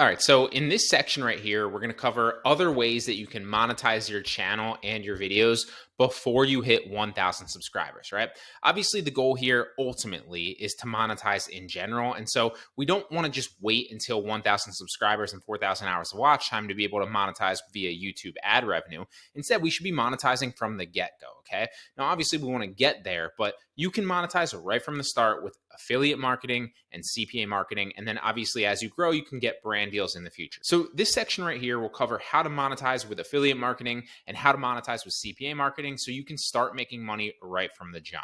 All right, so in this section right here, we're going to cover other ways that you can monetize your channel and your videos before you hit 1,000 subscribers, right? Obviously, the goal here ultimately is to monetize in general. And so we don't want to just wait until 1,000 subscribers and 4,000 hours of watch time to be able to monetize via YouTube ad revenue. Instead, we should be monetizing from the get go, okay? Now, obviously, we want to get there, but you can monetize right from the start with affiliate marketing and CPA marketing. And then obviously, as you grow, you can get brand deals in the future. So, this section right here will cover how to monetize with affiliate marketing and how to monetize with CPA marketing so you can start making money right from the jump.